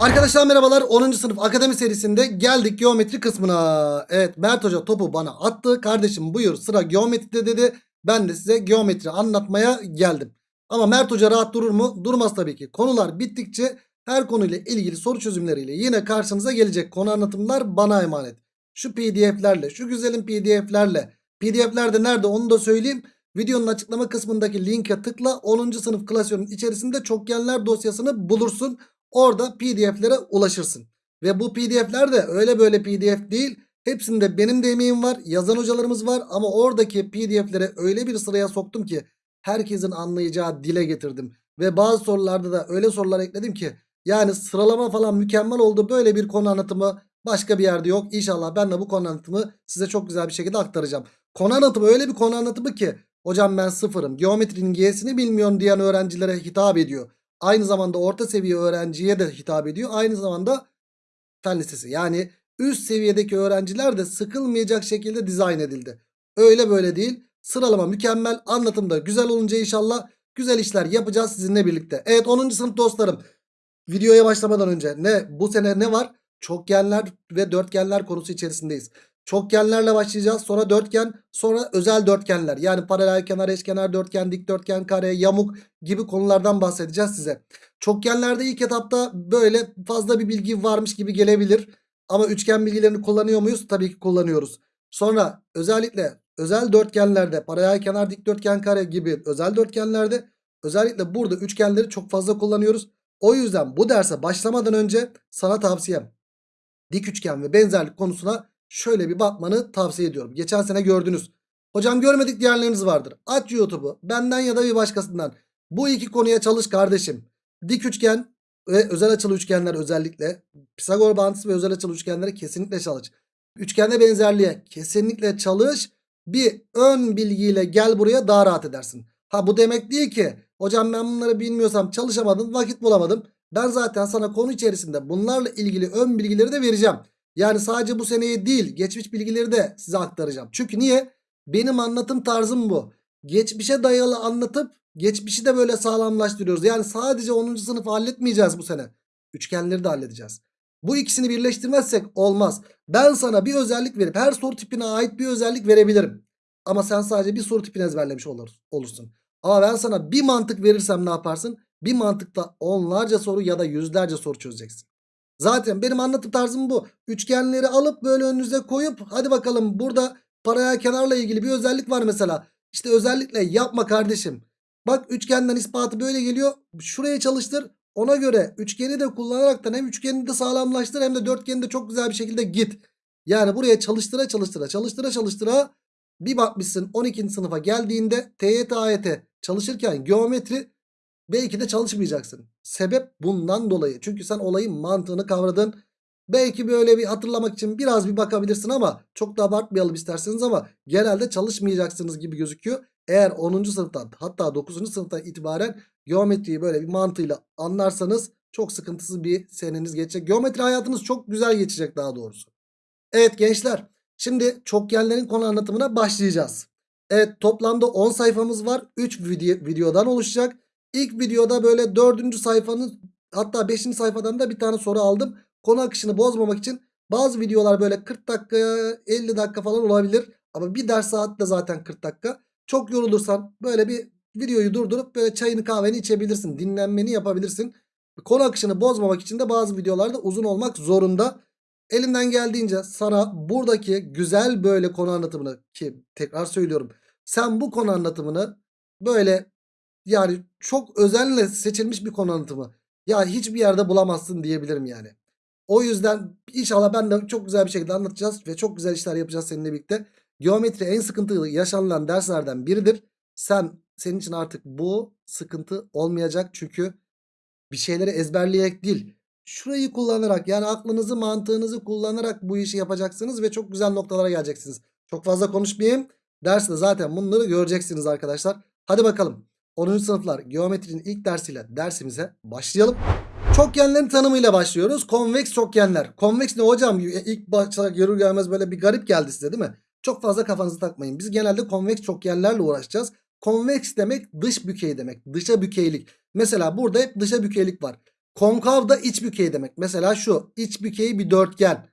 Arkadaşlar merhabalar 10. sınıf akademi serisinde geldik geometri kısmına. Evet Mert Hoca topu bana attı. Kardeşim buyur sıra geometride dedi. Ben de size geometri anlatmaya geldim. Ama Mert Hoca rahat durur mu? Durmaz tabii ki. Konular bittikçe her konuyla ilgili soru çözümleriyle yine karşınıza gelecek. Konu anlatımlar bana emanet. Şu pdf'lerle şu güzelim pdf'lerle. Pdf'ler de nerede onu da söyleyeyim. Videonun açıklama kısmındaki linke tıkla 10. sınıf klasörün içerisinde çokgenler dosyasını bulursun. Orada pdf'lere ulaşırsın. Ve bu pdf'ler de öyle böyle pdf değil. Hepsinde benim de emeğim var. Yazan hocalarımız var. Ama oradaki pdf'lere öyle bir sıraya soktum ki herkesin anlayacağı dile getirdim. Ve bazı sorularda da öyle sorular ekledim ki yani sıralama falan mükemmel oldu. Böyle bir konu anlatımı başka bir yerde yok. İnşallah ben de bu konu anlatımı size çok güzel bir şekilde aktaracağım. Konu anlatımı öyle bir konu anlatımı ki hocam ben sıfırım. Geometrinin G'sini bilmiyorum diyen öğrencilere hitap ediyor. Aynı zamanda orta seviye öğrenciye de hitap ediyor. Aynı zamanda fen lisesi yani üst seviyedeki öğrenciler de sıkılmayacak şekilde dizayn edildi. Öyle böyle değil. Sıralama mükemmel. Anlatım da güzel olunca inşallah güzel işler yapacağız sizinle birlikte. Evet 10. sınıf dostlarım. Videoya başlamadan önce ne bu sene ne var? Çokgenler ve dörtgenler konusu içerisindeyiz. Çokgenlerle başlayacağız. Sonra dörtgen, sonra özel dörtgenler. Yani paralel kenar, eşkenar dörtgen, dikdörtgen, kare, yamuk gibi konulardan bahsedeceğiz size. Çokgenlerde ilk etapta böyle fazla bir bilgi varmış gibi gelebilir. Ama üçgen bilgilerini kullanıyor muyuz? Tabii ki kullanıyoruz. Sonra özellikle özel dörtgenlerde, paralel kenar, dikdörtgen, kare gibi özel dörtgenlerde özellikle burada üçgenleri çok fazla kullanıyoruz. O yüzden bu derse başlamadan önce sana tavsiyem dik üçgen ve benzerlik konusuna şöyle bir bakmanı tavsiye ediyorum. Geçen sene gördünüz. Hocam görmedik diğerleriniz vardır. Aç YouTube'u benden ya da bir başkasından. Bu iki konuya çalış kardeşim. Dik üçgen ve özel açılı üçgenler özellikle. Pisagor bağıntısı ve özel açılı üçgenlere kesinlikle çalış. Üçgende benzerliğe kesinlikle çalış. Bir ön bilgiyle gel buraya daha rahat edersin. Ha bu demek değil ki hocam ben bunları bilmiyorsam çalışamadım vakit bulamadım. Ben zaten sana konu içerisinde bunlarla ilgili ön bilgileri de vereceğim. Yani sadece bu seneyi değil geçmiş bilgileri de size aktaracağım. Çünkü niye? Benim anlatım tarzım bu. Geçmişe dayalı anlatıp geçmişi de böyle sağlamlaştırıyoruz. Yani sadece 10. sınıfı halletmeyeceğiz bu sene. Üçgenleri de halledeceğiz. Bu ikisini birleştirmezsek olmaz. Ben sana bir özellik verip her soru tipine ait bir özellik verebilirim. Ama sen sadece bir soru tipini ezberlemiş olur, olursun. Ama ben sana bir mantık verirsem ne yaparsın? Bir mantıkta onlarca soru ya da yüzlerce soru çözeceksin. Zaten benim anlatım tarzım bu. Üçgenleri alıp böyle önünüze koyup hadi bakalım burada paralel kenarla ilgili bir özellik var mesela. İşte özellikle yapma kardeşim. Bak üçgenden ispatı böyle geliyor. Şuraya çalıştır. Ona göre üçgeni de kullanaraktan hem üçgeni de sağlamlaştır hem de dörtgeni de çok güzel bir şekilde git. Yani buraya çalıştıra çalıştıra çalıştıra çalıştıra bir bakmışsın 12. sınıfa geldiğinde TYT AYT çalışırken geometri belki de çalışmayacaksın. Sebep bundan dolayı. Çünkü sen olayın mantığını kavradın. Belki böyle bir hatırlamak için biraz bir bakabilirsin ama çok da abartmayalım isterseniz ama genelde çalışmayacaksınız gibi gözüküyor. Eğer 10. sınıftan hatta 9. sınıftan itibaren geometriyi böyle bir mantığıyla anlarsanız çok sıkıntısız bir seneniz geçecek. Geometri hayatınız çok güzel geçecek daha doğrusu. Evet gençler şimdi çokgenlerin konu anlatımına başlayacağız. Evet toplamda 10 sayfamız var. 3 video, videodan oluşacak. İlk videoda böyle 4. sayfanın hatta 5. sayfadan da bir tane soru aldım. Konu akışını bozmamak için bazı videolar böyle 40 dakika 50 dakika falan olabilir. Ama bir ders saat de zaten 40 dakika. Çok yorulursan böyle bir videoyu durdurup böyle çayını kahveni içebilirsin. Dinlenmeni yapabilirsin. Konu akışını bozmamak için de bazı videolarda uzun olmak zorunda. Elimden geldiğince sana buradaki güzel böyle konu anlatımını ki tekrar söylüyorum. Sen bu konu anlatımını böyle yani çok özenle seçilmiş bir konu anlatımı. Ya hiçbir yerde bulamazsın diyebilirim yani. O yüzden inşallah ben de çok güzel bir şekilde anlatacağız ve çok güzel işler yapacağız seninle birlikte. Geometri en sıkıntılı yaşanılan derslerden biridir. Sen senin için artık bu sıkıntı olmayacak çünkü bir şeyleri ezberleyerek değil. Şurayı kullanarak yani aklınızı mantığınızı kullanarak bu işi yapacaksınız ve çok güzel noktalara geleceksiniz. Çok fazla konuşmayayım. Derste zaten bunları göreceksiniz arkadaşlar. Hadi bakalım. 10. sınıflar geometrinin ilk dersiyle dersimize başlayalım. Çokgenlerin tanımıyla başlıyoruz. Konveks çokgenler. Konveks ne hocam? İlk başta görür gelmez böyle bir garip geldi size değil mi? Çok fazla kafanızı takmayın. Biz genelde konveks çokgenlerle uğraşacağız. Konveks demek dış bükey demek. Dışa bükeylik. Mesela burada hep dışa bükeylik var. Konkav da iç bükey demek. Mesela şu iç bükey bir dörtgen.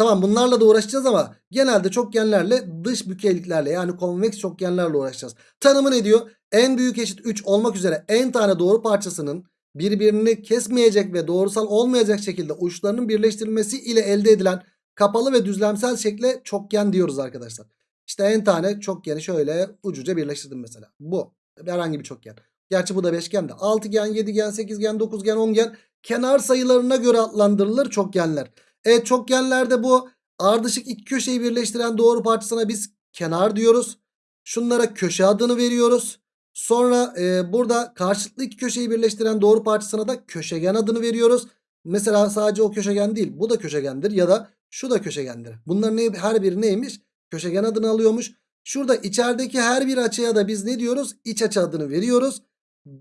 Tamam bunlarla da uğraşacağız ama genelde çokgenlerle dış bükeyliklerle yani konveks çokgenlerle uğraşacağız. Tanımı ne diyor? En büyük eşit 3 olmak üzere en tane doğru parçasının birbirini kesmeyecek ve doğrusal olmayacak şekilde uçlarının birleştirilmesi ile elde edilen kapalı ve düzlemsel şekle çokgen diyoruz arkadaşlar. İşte en tane çokgeni şöyle ucuca birleştirdim mesela. Bu herhangi bir çokgen. Gerçi bu da beşgen de. Altıgen, yedigen, sekizgen, dokuzgen, ongen kenar sayılarına göre adlandırılır çokgenler. Evet çokgenlerde bu ardışık iki köşeyi birleştiren doğru parçasına biz kenar diyoruz. Şunlara köşe adını veriyoruz. Sonra e, burada karşılıklı iki köşeyi birleştiren doğru parçasına da köşegen adını veriyoruz. Mesela sadece o köşegen değil bu da köşegendir ya da şu da köşegendir. Bunların ne- her biri neymiş? Köşegen adını alıyormuş. Şurada içerideki her bir açıya da biz ne diyoruz? İç açı adını veriyoruz.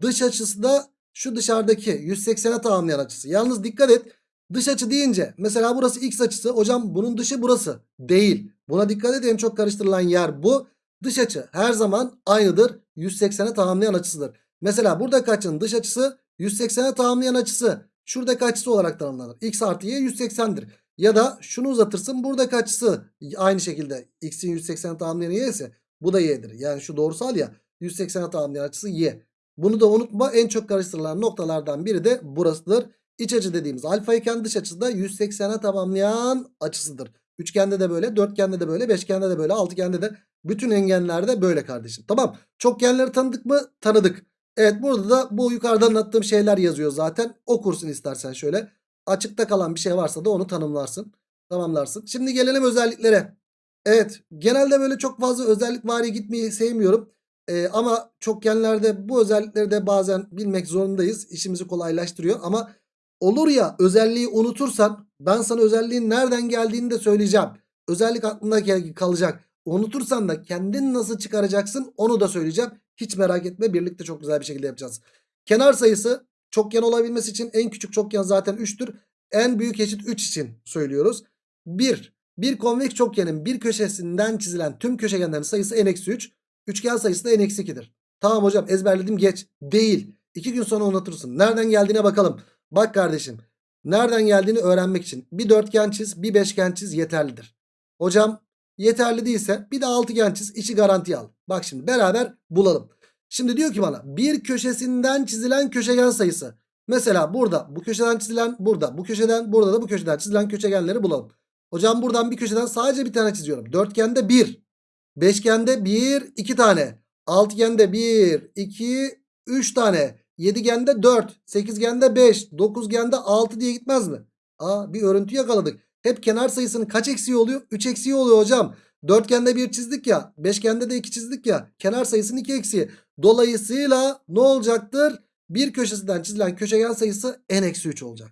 Dış açısı da şu dışarıdaki 180'e tamamlayan açısı. Yalnız dikkat et. Dış açı deyince mesela burası x açısı. Hocam bunun dışı burası. Değil. Buna dikkat et en çok karıştırılan yer bu. Dış açı her zaman aynıdır. 180'e tamamlayan açısıdır. Mesela buradaki açının dış açısı 180'e tamamlayan açısı. Şuradaki açısı olarak tanımlanır. x artı y 180'dir. Ya da şunu uzatırsın buradaki açısı aynı şekilde x'in 180'e tamamlayan y ise bu da y'dir. Yani şu doğrusal ya 180'e tamamlayan açısı y. Bunu da unutma en çok karıştırılan noktalardan biri de burasıdır. İç açı dediğimiz alfa iken dış açısı da 180'e tamamlayan açısıdır. Üçgende de böyle, dörtgende de böyle, beşgende de böyle, altıgende de bütün engenlerde böyle kardeşim. Tamam. Çokgenleri tanıdık mı? Tanıdık. Evet burada da bu yukarıdan anlattığım şeyler yazıyor zaten. Okursun istersen şöyle. Açıkta kalan bir şey varsa da onu tanımlarsın. Tamamlarsın. Şimdi gelelim özelliklere. Evet genelde böyle çok fazla özellik vari gitmeyi sevmiyorum. Ee, ama çokgenlerde bu özellikleri de bazen bilmek zorundayız. İşimizi kolaylaştırıyor ama olur ya özelliği unutursan ben sana özelliğin nereden geldiğini de söyleyeceğim. Özellik aklında kalacak. Unutursan da kendin nasıl çıkaracaksın onu da söyleyeceğim. Hiç merak etme birlikte çok güzel bir şekilde yapacağız. Kenar sayısı çokgen olabilmesi için en küçük çokgen zaten 3'tür. En büyük eşit 3 için söylüyoruz. 1. Bir konveks çokgenin bir köşesinden çizilen tüm köşegenlerin sayısı n-3. Üçgen sayısı da n-2'dir. Tamam hocam ezberledim geç. Değil. 2 gün sonra unutursun. Nereden geldiğine bakalım. Bak kardeşim. Nereden geldiğini öğrenmek için bir dörtgen çiz bir beşgen çiz yeterlidir. Hocam yeterli değilse bir de altıgen çiz işi garantiye al. Bak şimdi beraber bulalım. Şimdi diyor ki bana bir köşesinden çizilen köşegen sayısı. Mesela burada bu köşeden çizilen burada bu köşeden burada da bu köşeden çizilen köşegenleri bulalım. Hocam buradan bir köşeden sadece bir tane çiziyorum. Dörtgende 1. Beşgende 1 2 tane. Altıgende 1 2 3 tane. Yedigende 4. Sekizgende 5. Dokuzgende 6 diye gitmez mi? Aa bir örüntü yakaladık. Hep kenar sayısının kaç eksiği oluyor? 3 eksiği oluyor hocam. Dörtgende 1 çizdik ya. Beşgende de 2 çizdik ya. Kenar sayısının 2 eksiği. Dolayısıyla ne olacaktır? Bir köşesinden çizilen köşegen sayısı n-3 olacak.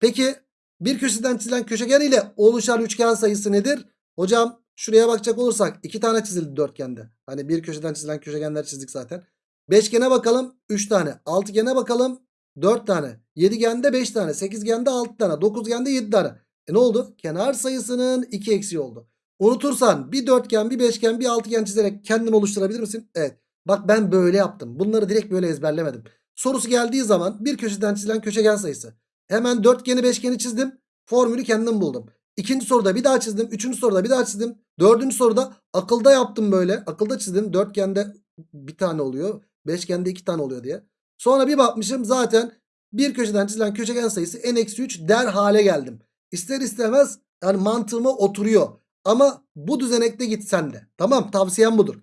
Peki bir köşeden çizilen köşegen ile oluşan üçgen sayısı nedir? Hocam şuraya bakacak olursak iki tane çizildi dörtgende. Hani bir köşeden çizilen köşegenler çizdik zaten. Beşgene bakalım 3 tane. Altıgene bakalım 4 tane. Yedigende 5 tane. Sekizgende 6 tane. Dokuzgende 7 tane. E ne oldu? Kenar sayısının 2 eksiği oldu. Unutursan bir dörtgen, bir beşgen, bir altıgen çizerek kendin oluşturabilir misin? Evet. Bak ben böyle yaptım. Bunları direkt böyle ezberlemedim. Sorusu geldiği zaman bir köşeden çizilen köşegen sayısı. Hemen dörtgeni beşgeni çizdim. Formülü kendim buldum. İkinci soruda bir daha çizdim. Üçüncü soruda bir daha çizdim. Dördüncü soruda akılda yaptım böyle. Akılda çizdim. Dörtgende bir tane oluyor. Beşgende iki tane oluyor diye. Sonra bir bakmışım zaten bir köşeden çizilen köşegen sayısı n-3 der hale geldim. İster istemez yani mantığıma oturuyor. Ama bu düzenekte gitsen de. Tamam tavsiyem budur.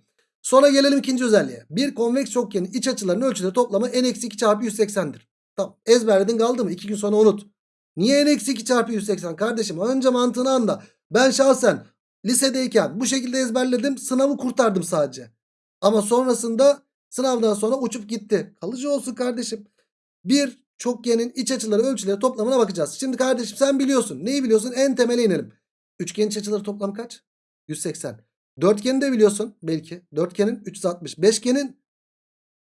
Sonra gelelim ikinci özelliğe. Bir konveks çokgenin iç açılarının ölçüleri toplamı n-2 çarpı 180'dir. Tamam ezberledin kaldı mı? 2 gün sonra unut. Niye n-2 çarpı 180 kardeşim? Önce mantığını anla. Ben şahsen lisedeyken bu şekilde ezberledim. Sınavı kurtardım sadece. Ama sonrasında sınavdan sonra uçup gitti. Kalıcı olsun kardeşim. Bir çokgenin iç açıları ölçüleri toplamına bakacağız. Şimdi kardeşim sen biliyorsun. Neyi biliyorsun? En temele inelim. Üçgenin iç açıları toplamı kaç? 180. Dörtgeni de biliyorsun belki. Dörtgenin 360. Beşgenin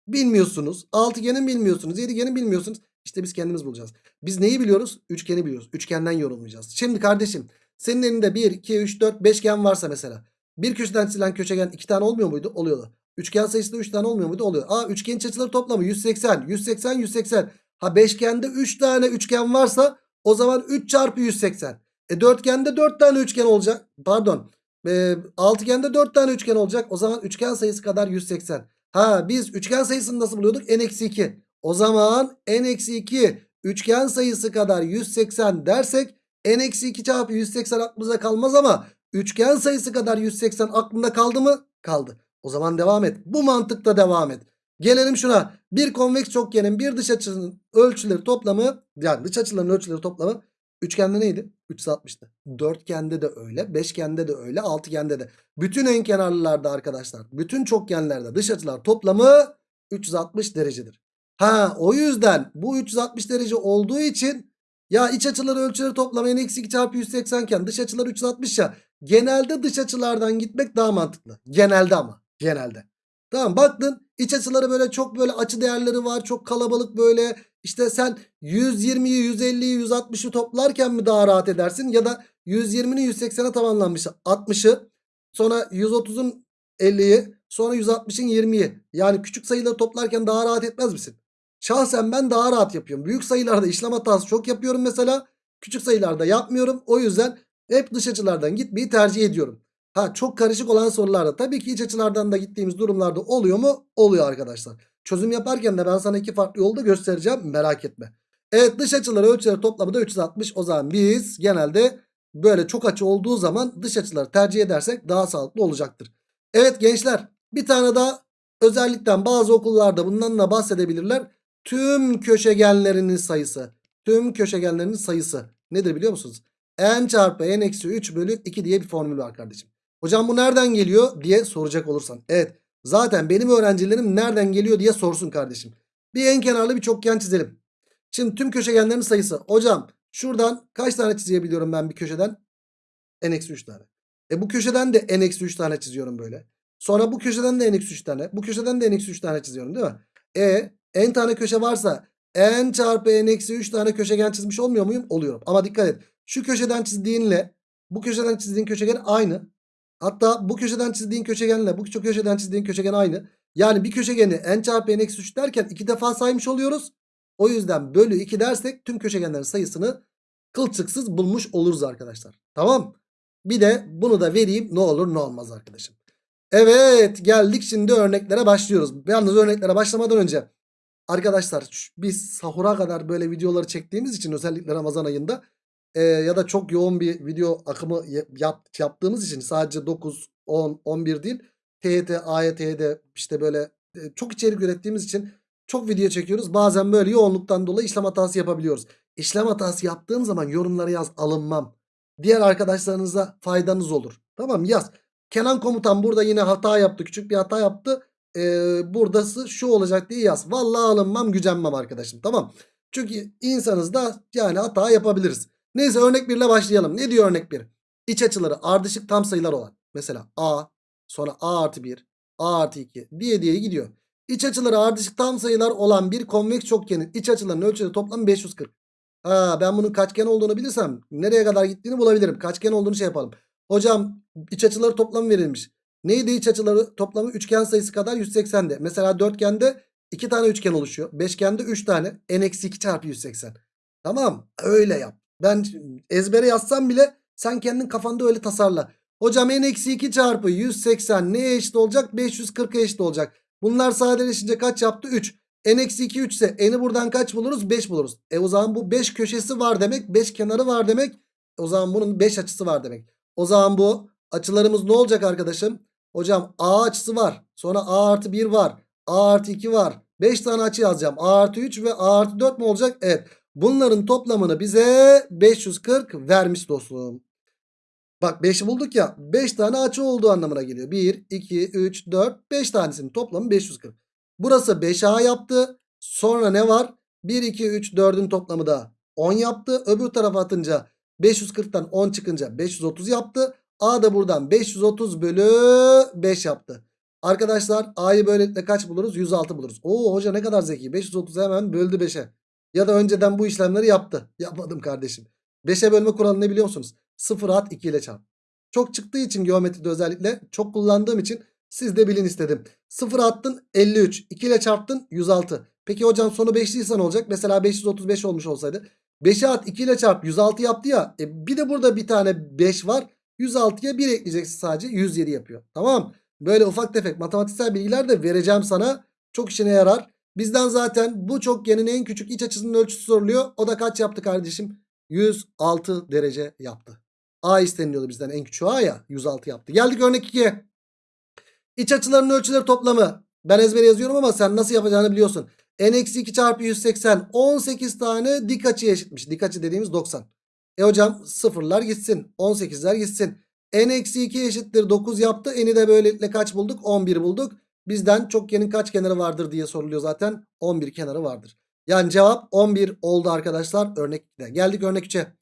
bilmiyorsunuz. Altıgenin bilmiyorsunuz. Yedigenin bilmiyorsunuz. İşte biz kendimiz bulacağız. Biz neyi biliyoruz? Üçgeni biliyoruz. Üçgenden yorumlayacağız. Şimdi kardeşim senin elinde 1, 2, 3, 4, beşgen varsa mesela. Bir köşeden çizilen köşegen 2 tane olmuyor muydu? Oluyordu. Üçgen sayısı da 3 tane olmuyor muydu? Oluyor. Aa üçgenin iç açıları toplamı 180, 180, 180. Ha beşgende 3 tane üçgen varsa o zaman 3 çarpı 180. E dörtgende 4 tane üçgen olacak. Pardon. E, altıgende 4 tane üçgen olacak. O zaman üçgen sayısı kadar 180. Ha biz üçgen sayısını nasıl buluyorduk? n-2. O zaman n-2 üçgen sayısı kadar 180 dersek n-2 çarpı 180 aklımıza kalmaz ama üçgen sayısı kadar 180 aklında kaldı mı? Kaldı. O zaman devam et. Bu mantıkla devam et. Gelelim şuna. Bir konveks çokgenin bir dış açının ölçüleri toplamı yani dış açıların ölçüleri toplamı üçgende neydi? 360'tı. Dörtgende de öyle. Beşgende de öyle. Altıgende de. Bütün enkenarlılarda arkadaşlar. Bütün çokgenlerde dış açılar toplamı 360 derecedir. Ha o yüzden bu 360 derece olduğu için ya iç açıları ölçüleri toplamı n-2 çarpı 180 iken dış açılar 360 ya. Genelde dış açılardan gitmek daha mantıklı. Genelde ama. Genelde. Tamam baktın iç açıları böyle çok böyle açı değerleri var. Çok kalabalık böyle. İşte sen 120'yi 150'yi 160'ı toplarken mi daha rahat edersin? Ya da 120'nin 180'e tamamlanmış 60'ı. Sonra 130'un 50'yi. Sonra 160'ın 20'yi. Yani küçük sayıları toplarken daha rahat etmez misin? Şahsen ben daha rahat yapıyorum. Büyük sayılarda işlem hatası çok yapıyorum mesela. Küçük sayılarda yapmıyorum. O yüzden hep dış açılardan gitmeyi tercih ediyorum. Ha çok karışık olan sorularda tabii ki iç açılardan da gittiğimiz durumlarda oluyor mu? Oluyor arkadaşlar. Çözüm yaparken de ben sana iki farklı yolda göstereceğim. Merak etme. Evet dış açıları ölçüleri toplamı da 360. O zaman biz genelde böyle çok açı olduğu zaman dış açıları tercih edersek daha sağlıklı olacaktır. Evet gençler bir tane daha özellikten bazı okullarda bundan da bahsedebilirler. Tüm köşegenlerinin sayısı. Tüm köşegenlerinin sayısı. Nedir biliyor musunuz? n çarpı n eksi 3 bölü 2 diye bir formül var kardeşim. Hocam bu nereden geliyor diye soracak olursan. Evet zaten benim öğrencilerim nereden geliyor diye sorsun kardeşim. Bir en kenarlı bir çokgen çizelim. Şimdi tüm köşegenlerin sayısı. Hocam şuradan kaç tane çizebiliyorum ben bir köşeden? n eksi 3 tane. E bu köşeden de n eksi 3 tane çiziyorum böyle. Sonra bu köşeden de n eksi 3 tane. Bu köşeden de n eksi 3 tane çiziyorum değil mi? E n tane köşe varsa n çarpı n eksi 3 tane köşegen çizmiş olmuyor muyum? Oluyorum. Ama dikkat et. Şu köşeden çizdiğinle bu köşeden çizdiğin köşegen aynı. Hatta bu köşeden çizdiğin köşegenle bu köşeden çizdiğin köşegen aynı. Yani bir köşegeni n çarpı n eksi 3 derken iki defa saymış oluyoruz. O yüzden bölü 2 dersek tüm köşegenlerin sayısını kılçıksız bulmuş oluruz arkadaşlar. Tamam. Bir de bunu da vereyim ne olur ne olmaz arkadaşım. Evet geldik şimdi örneklere başlıyoruz. Yalnız örneklere başlamadan önce arkadaşlar biz sahura kadar böyle videoları çektiğimiz için özellikle Ramazan ayında e, ya da çok yoğun bir video akımı yap, yaptığımız için sadece 9, 10, 11 değil TYT, AYT'de işte böyle e, çok içerik ürettiğimiz için çok video çekiyoruz. Bazen böyle yoğunluktan dolayı işlem hatası yapabiliyoruz. İşlem hatası yaptığım zaman yorumlara yaz alınmam. Diğer arkadaşlarınıza faydanız olur. Tamam yaz. Kenan komutan burada yine hata yaptı. Küçük bir hata yaptı. Ee, buradası şu olacak diye yaz. Vallahi alınmam gücenmem arkadaşım. Tamam. Çünkü insanız da yani hata yapabiliriz. Neyse örnek 1 ile başlayalım. Ne diyor örnek 1? İç açıları ardışık tam sayılar olan. Mesela A sonra A artı 1 A artı 2 diye diye gidiyor. İç açıları ardışık tam sayılar olan bir konveks çokgenin iç açılarının ölçüleri toplam 540. Ha, ben bunun kaçgen olduğunu bilirsem nereye kadar gittiğini bulabilirim. Kaçgen olduğunu şey yapalım. Hocam iç açıları toplamı verilmiş. Neydi iç açıları toplamı? Üçgen sayısı kadar 180'de. Mesela dörtgende 2 tane üçgen oluşuyor. Beşgende 3 tane. n-2 çarpı 180. Tamam öyle yap. Ben ezbere yazsam bile sen kendin kafanda öyle tasarla. Hocam n-2 çarpı 180 neye eşit olacak? 540'a eşit olacak. Bunlar sadeleşince kaç yaptı? 3. n-2 3 ise n'i buradan kaç buluruz? 5 buluruz. E o zaman bu 5 köşesi var demek. 5 kenarı var demek. O zaman bunun 5 açısı var demek. O zaman bu açılarımız ne olacak arkadaşım? Hocam A açısı var. Sonra A artı 1 var. A artı 2 var. 5 tane açı yazacağım. A artı 3 ve A artı 4 mu olacak? Evet. Bunların toplamını bize 540 vermiş dostum. Bak 5'i bulduk ya. 5 tane açı olduğu anlamına geliyor. 1, 2, 3, 4, 5 tanesinin toplamı 540. Burası 5A yaptı. Sonra ne var? 1, 2, 3, 4'ün toplamı da 10 yaptı. Öbür tarafa atınca 540'tan 10 çıkınca 530 yaptı. A da buradan 530 bölü 5 yaptı. Arkadaşlar A'yı böylelikle kaç buluruz? 106 buluruz. Oo hoca ne kadar zeki. 530'u hemen böldü 5'e. Ya da önceden bu işlemleri yaptı. Yapmadım kardeşim. 5'e bölme kuralı ne biliyor musunuz? 0 at 2 ile çarp. Çok çıktığı için geometride özellikle çok kullandığım için siz de bilin istedim. 0 attın 53. 2 ile çarptın 106. Peki hocam sonu 5'liyse ne olacak? Mesela 535 olmuş olsaydı. 5'e at 2 ile çarp 106 yaptı ya. E bir de burada bir tane 5 var. 106'ya 1 ekleyeceksin sadece 107 yapıyor. Tamam. Böyle ufak tefek matematiksel bilgiler de vereceğim sana. Çok işine yarar. Bizden zaten bu çokgenin en küçük iç açısının ölçüsü soruluyor. O da kaç yaptı kardeşim? 106 derece yaptı. A isteniliyordu bizden en küçüğü A ya 106 yaptı. Geldik örnek 2'ye. İç açıların ölçüleri toplamı. Ben ezbere yazıyorum ama sen nasıl yapacağını biliyorsun. n-2 çarpı 180 18 tane dik açıya eşitmiş. Dik açı dediğimiz 90. E hocam sıfırlar gitsin. 18'ler gitsin. n-2 eşittir 9 yaptı. N'i de böylelikle kaç bulduk? 11 bulduk. Bizden çokgenin kaç kenarı vardır diye soruluyor zaten. 11 kenarı vardır. Yani cevap 11 oldu arkadaşlar örnek 2'de. Geldik örnek 3'e.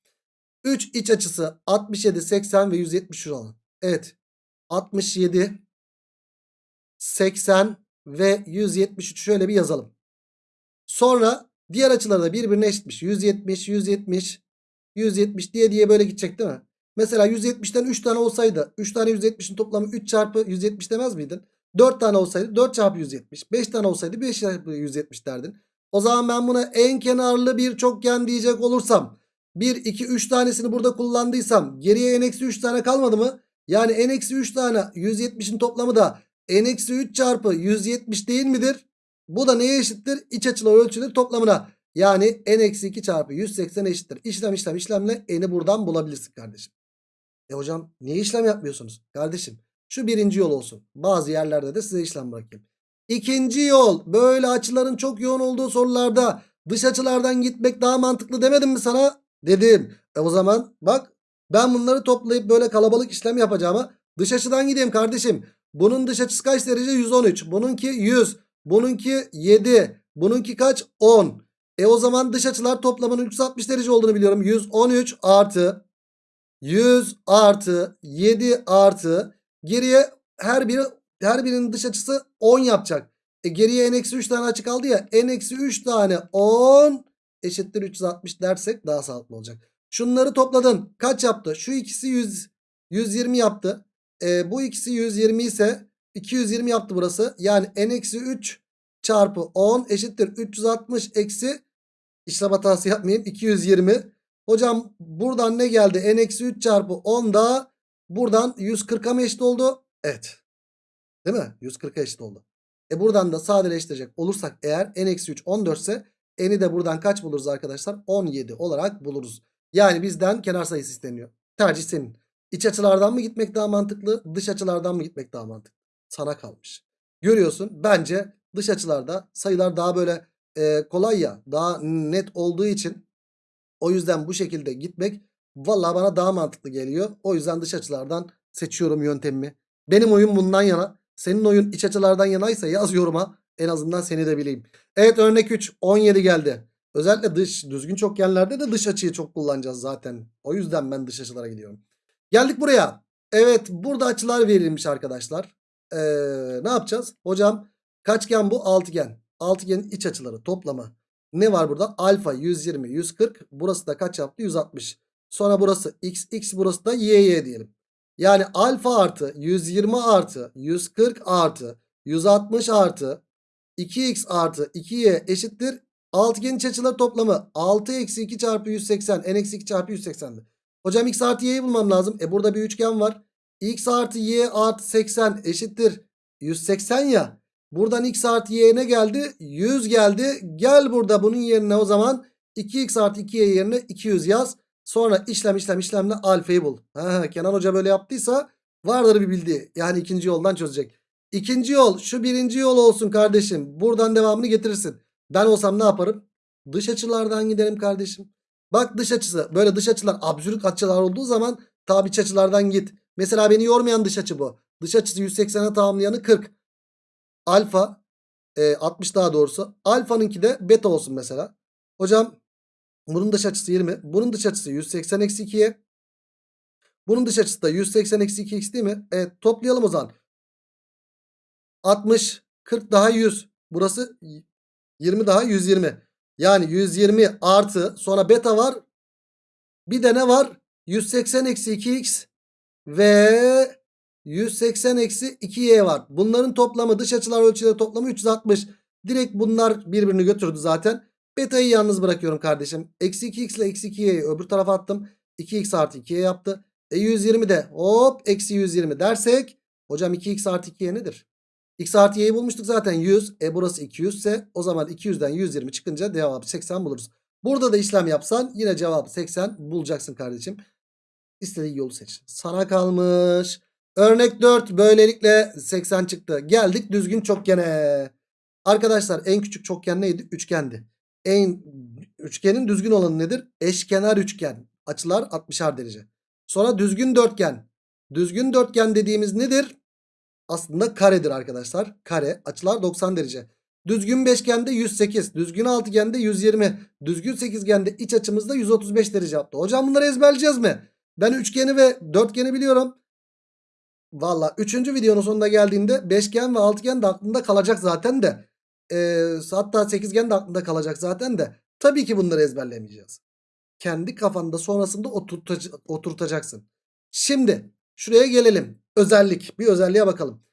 3 iç açısı 67, 80 ve 170 olan. Evet. 67, 80 ve 173 şöyle bir yazalım. Sonra diğer açıları da birbirine eşitmiş. 170, 170, 170 diye diye böyle gidecek değil mi? Mesela 170'ten 3 tane olsaydı 3 tane 170'in toplamı 3 çarpı 170 demez miydin? 4 tane olsaydı 4 çarpı 170. 5 tane olsaydı 5 çarpı 170 derdin. O zaman ben buna en kenarlı bir çokgen diyecek olursam 1, 2, 3 tanesini burada kullandıysam geriye n-3 tane kalmadı mı? Yani n-3 tane 170'in toplamı da n-3 çarpı 170 değil midir? Bu da neye eşittir? İç açılar ölçüleri toplamına. Yani n-2 çarpı 180 eşittir. İşlem işlem işlemle n'i buradan bulabilirsin kardeşim. E hocam niye işlem yapmıyorsunuz? Kardeşim şu birinci yol olsun. Bazı yerlerde de size işlem bırakayım. İkinci yol böyle açıların çok yoğun olduğu sorularda dış açılardan gitmek daha mantıklı demedim mi sana? Dedim. E o zaman bak ben bunları toplayıp böyle kalabalık işlem yapacağıma dış açıdan gideyim kardeşim. Bunun dış açısı kaç derece? 113. Bununki 100. Bununki 7. Bununki kaç? 10. E o zaman dış açılar toplamının 360 derece olduğunu biliyorum. 113 artı 100 artı 7 artı geriye her biri her birinin dış açısı 10 yapacak. E geriye n-3 tane açı kaldı ya. n-3 tane 10 eşittir 360 dersek daha sağlıklı olacak. Şunları topladın. Kaç yaptı? Şu ikisi 100, 120 yaptı. E, bu ikisi 120 ise 220 yaptı burası. Yani n-3 çarpı 10 eşittir 360 eksi işlem hatası yapmayayım 220. Hocam buradan ne geldi? n-3 çarpı 10 da buradan 140'a mı eşit oldu? Evet. Değil mi? 140'a eşit oldu. E buradan da sadeleştirecek olursak eğer n-3 14 ise n'i de buradan kaç buluruz arkadaşlar? 17 olarak buluruz. Yani bizden kenar sayısı isteniyor. Tercih senin. İç açılardan mı gitmek daha mantıklı? Dış açılardan mı gitmek daha mantıklı? Sana kalmış. Görüyorsun bence dış açılarda sayılar daha böyle e, kolay ya. Daha net olduğu için o yüzden bu şekilde gitmek vallahi bana daha mantıklı geliyor. O yüzden dış açılardan seçiyorum yöntemimi. Benim oyun bundan yana. Senin oyun iç açılardan yanaysa yaz yoruma. En azından seni de bileyim. Evet örnek 3 17 geldi. Özellikle dış düzgün çokgenlerde de dış açıyı çok kullanacağız zaten. O yüzden ben dış açılara gidiyorum. Geldik buraya. Evet burada açılar verilmiş arkadaşlar. Ee, ne yapacağız? Hocam kaçgen bu? Altıgen. Altıgenin iç açıları toplamı. Ne var burada? Alfa 120, 140. Burası da kaç yaptı? 160. Sonra burası x, x burası da y, y diyelim. Yani alfa artı 120 artı 140 artı 160 artı 2x artı 2y eşittir. Altıgenin iç açıları toplamı 6 eksi 2 çarpı 180. n eksi 2 çarpı 180'di. Hocam x artı y'yi bulmam lazım. E burada bir üçgen var. x artı y artı 80 eşittir. 180 ya. Buradan x artı y ne geldi? 100 geldi. Gel burada bunun yerine o zaman 2x artı 2y yerine 200 yaz. Sonra işlem işlem işlemle alfayı bul. Ha, Kenan Hoca böyle yaptıysa vardır bir bildiği. Yani ikinci yoldan çözecek. İkinci yol şu birinci yol olsun kardeşim. Buradan devamını getirirsin. Ben olsam ne yaparım? Dış açılardan giderim kardeşim. Bak dış açısı böyle dış açılar absürt açılar olduğu zaman tabi iç açılardan git. Mesela beni yormayan dış açı bu. Dış açısı 180'e tamamlayanı 40. Alfa e, 60 daha doğrusu. Alfanınki de beta olsun mesela. Hocam bunun dış açısı 20. Bunun dış açısı 180 eksi 2'ye. Bunun dış açısı da 180 eksi 2x değil mi? Evet toplayalım o zaman. 60 40 daha 100. Burası 20 daha 120. Yani 120 artı sonra beta var. Bir de ne var? 180 eksi 2x ve 180 eksi 2y var. Bunların toplamı dış açılar ölçüleri toplamı 360. Direkt bunlar birbirini götürdü zaten. Beta'yı yalnız bırakıyorum kardeşim. Eksi 2x ile eksi 2y'yi öbür tarafa attım. 2x artı 2y yaptı. E 120 de hop eksi 120 dersek. Hocam 2x artı 2y nedir? X artı y'yi bulmuştuk zaten 100. E burası 200 ise o zaman 200'den 120 çıkınca cevabı 80 buluruz. Burada da işlem yapsan yine cevabı 80 bulacaksın kardeşim. İstediğin yolu seç. Sana kalmış. Örnek 4 böylelikle 80 çıktı. Geldik düzgün çokgene. Arkadaşlar en küçük çokgen neydi? Üçgendi. En üçgenin düzgün olanı nedir? Eşkenar üçgen. Açılar 60'ar derece. Sonra düzgün dörtgen. Düzgün dörtgen dediğimiz nedir? Aslında karedir arkadaşlar. Kare. Açılar 90 derece. Düzgün beşgende 108. Düzgün altıgende 120. Düzgün sekizgende iç açımızda 135 derece yaptı. Hocam bunları ezberleyeceğiz mi? Ben üçgeni ve dörtgeni biliyorum. Valla 3. videonun sonunda geldiğinde beşgen ve altıgen de aklında kalacak zaten de. Ee, hatta sekizgen de aklında kalacak zaten de. Tabii ki bunları ezberlemeyeceğiz. Kendi kafanda sonrasında oturtac- oturtacaksın. Şimdi şuraya gelelim. Özellik. Bir özelliğe bakalım.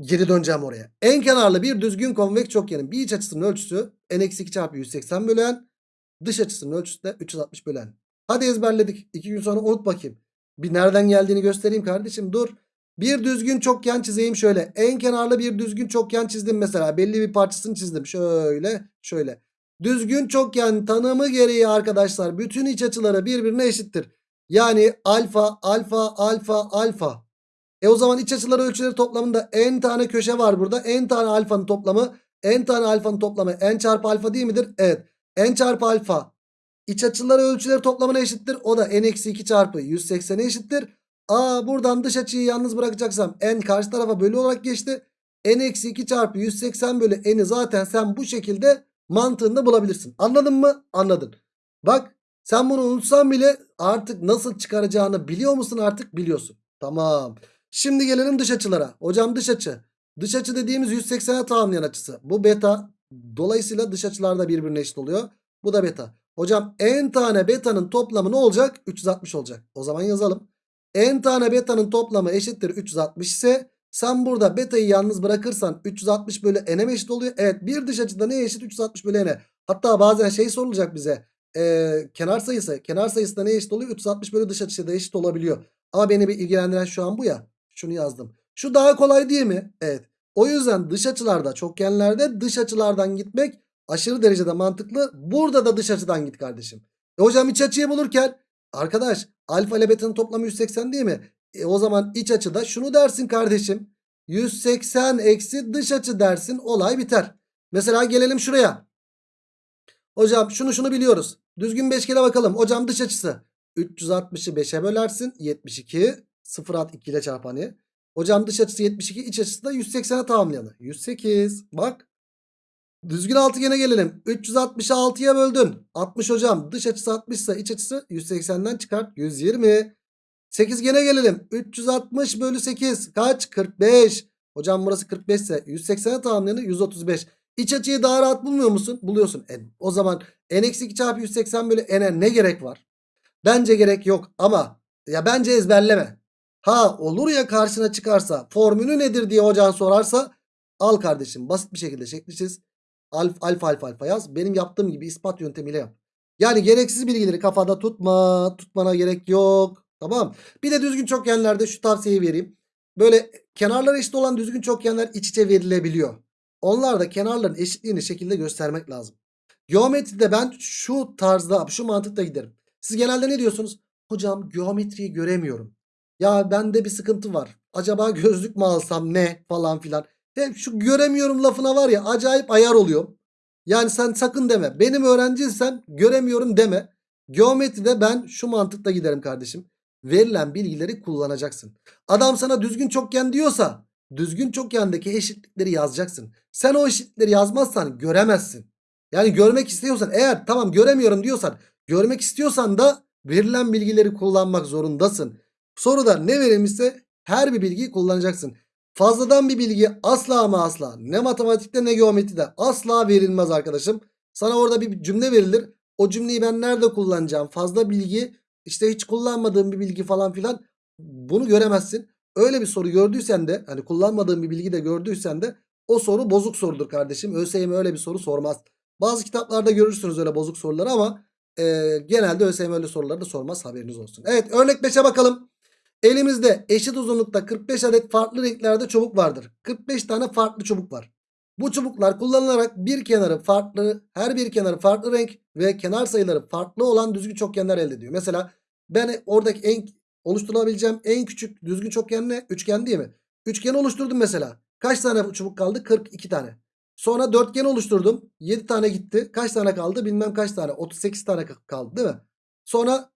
Geri döneceğim oraya. En kenarlı bir düzgün konveks çokgenin bir iç açısının ölçüsü n-2 çarpı 180 bölen dış açısının ölçüsü de 360 bölen. Hadi ezberledik. İki gün sonra unut bakayım. Bir nereden geldiğini göstereyim kardeşim dur. Bir düzgün çokgen çizeyim şöyle. En kenarlı bir düzgün çokgen çizdim mesela. Belli bir parçasını çizdim. Şöyle şöyle. Düzgün çokgen tanımı gereği arkadaşlar bütün iç açıları birbirine eşittir. Yani alfa alfa alfa alfa. E o zaman iç açıları ölçüleri toplamında n tane köşe var burada. n tane alfanın toplamı n tane alfanın toplamı n çarpı alfa değil midir? Evet. n çarpı alfa iç açıları ölçüleri toplamına eşittir. O da n-2 çarpı 180'e eşittir. Aa buradan dış açıyı yalnız bırakacaksam n karşı tarafa bölü olarak geçti. n-2 çarpı 180 bölü n'i zaten sen bu şekilde mantığında bulabilirsin. Anladın mı? Anladın. Bak sen bunu unutsan bile artık nasıl çıkaracağını biliyor musun artık biliyorsun. Tamam. Şimdi gelelim dış açılara. Hocam dış açı. Dış açı dediğimiz 180'e tamamlayan açısı. Bu beta. Dolayısıyla dış açılar da birbirine eşit oluyor. Bu da beta. Hocam n tane beta'nın toplamı ne olacak? 360 olacak. O zaman yazalım. N tane beta'nın toplamı eşittir 360 ise sen burada beta'yı yalnız bırakırsan 360 bölü n'e eşit oluyor? Evet bir dış açıda neye eşit? 360 bölü n'e. Hatta bazen şey sorulacak bize. Ee, kenar sayısı. Kenar sayısı da neye eşit oluyor? 360 bölü dış açıda eşit olabiliyor. Ama beni bir ilgilendiren şu an bu ya. Şunu yazdım. Şu daha kolay değil mi? Evet. O yüzden dış açılarda çokgenlerde dış açılardan gitmek aşırı derecede mantıklı. Burada da dış açıdan git kardeşim. E hocam iç açıyı bulurken arkadaş alfa ile beta'nın toplamı 180 değil mi? E o zaman iç açıda şunu dersin kardeşim. 180 eksi dış açı dersin olay biter. Mesela gelelim şuraya. Hocam şunu şunu biliyoruz. Düzgün beşgene bakalım. Hocam dış açısı. 360'ı 5'e bölersin. 72. 0 at 2 ile çarp hani. Hocam dış açısı 72. iç açısı da 180'e tamamlayalım. 108. Bak. Düzgün altıgene gelelim. 360'ı 6'ya böldün. 60 hocam. Dış açısı 60 ise iç açısı 180'den çıkart. 120. Sekizgene gelelim. 360 bölü 8 kaç? 45. Hocam burası 45 ise 180'e tamamlayanı 135. İç açıyı daha rahat bulmuyor musun? Buluyorsun. E, o zaman n-2 çarpı 180 bölü n'e ne gerek var? Bence gerek yok ama ya bence ezberleme. Ha olur ya karşına çıkarsa formülü nedir diye hocan sorarsa al kardeşim basit bir şekilde şekli. Alf, alfa alfa alfa yaz. Benim yaptığım gibi ispat yöntemiyle yap. Yani gereksiz bilgileri kafada tutma. Tutmana gerek yok. Tamam. Bir de düzgün çokgenlerde şu tavsiyeyi vereyim. Böyle kenarları eşit olan düzgün çokgenler iç içe verilebiliyor. Onlar da kenarların eşitliğini şekilde göstermek lazım. Geometride ben şu tarzda şu mantıkta giderim. Siz genelde ne diyorsunuz? Hocam geometriyi göremiyorum. Ya bende bir sıkıntı var. Acaba gözlük mü alsam ne falan filan. Hep şu göremiyorum lafına var ya acayip ayar oluyor. Yani sen sakın deme. Benim öğrenciysen göremiyorum deme. Geometride ben şu mantıkla giderim kardeşim. Verilen bilgileri kullanacaksın. Adam sana düzgün çokgen diyorsa düzgün çokgendeki eşitlikleri yazacaksın. Sen o eşitlikleri yazmazsan göremezsin. Yani görmek istiyorsan eğer tamam göremiyorum diyorsan görmek istiyorsan da verilen bilgileri kullanmak zorundasın. Soruda ne verilmişse her bir bilgiyi kullanacaksın. Fazladan bir bilgi asla ama asla ne matematikte ne geometride asla verilmez arkadaşım. Sana orada bir cümle verilir. O cümleyi ben nerede kullanacağım? Fazla bilgi işte hiç kullanmadığım bir bilgi falan filan bunu göremezsin. Öyle bir soru gördüysen de hani kullanmadığın bir bilgi de gördüysen de O soru bozuk sorudur kardeşim. ÖSYM öyle bir soru sormaz. Bazı kitaplarda görürsünüz öyle bozuk soruları ama e, genelde ÖSYM öyle soruları da sormaz haberiniz olsun. Evet örnek 5'e bakalım. Elimizde eşit uzunlukta 45 adet farklı renklerde çubuk vardır. 45 tane farklı çubuk var. Bu çubuklar kullanılarak bir kenarı farklı, her bir kenarı farklı renk ve kenar sayıları farklı olan düzgün çokgenler elde ediyor. Mesela ben oradaki en oluşturabileceğim en küçük düzgün çokgen ne? Üçgen değil mi? Üçgen oluşturdum mesela. Kaç tane çubuk kaldı? 42 tane. Sonra dörtgen oluşturdum. 7 tane gitti. Kaç tane kaldı? Bilmem kaç tane. 38 tane kaldı değil mi? Sonra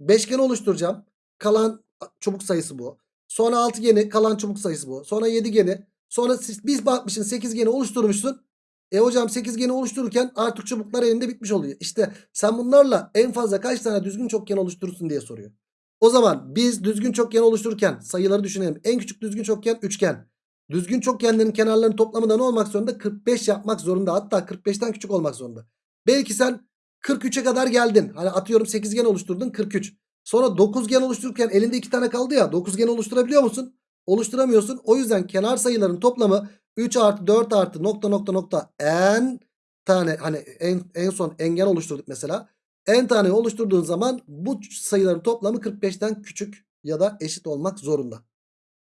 beşgen oluşturacağım. Kalan çubuk sayısı bu. Sonra altıgeni kalan çubuk sayısı bu. Sonra yediğeni. Sonra siz, biz bakmışsın sekizgeni oluşturmuşsun. E hocam sekizgeni oluştururken artık çubuklar elinde bitmiş oluyor. İşte sen bunlarla en fazla kaç tane düzgün çokgen oluşturursun diye soruyor. O zaman biz düzgün çokgen oluştururken sayıları düşünelim. En küçük düzgün çokgen üçgen. Düzgün çokgenlerin kenarlarının toplamı da ne olmak zorunda? 45 yapmak zorunda. Hatta 45'ten küçük olmak zorunda. Belki sen 43'e kadar geldin. Hani atıyorum sekizgen oluşturdun 43. Sonra dokuzgen oluştururken elinde iki tane kaldı ya. Dokuzgen oluşturabiliyor musun? Oluşturamıyorsun. O yüzden kenar sayıların toplamı 3 artı 4 artı nokta nokta nokta n tane hani en, en son engen oluşturduk mesela. n tane oluşturduğun zaman bu sayıların toplamı 45'ten küçük ya da eşit olmak zorunda.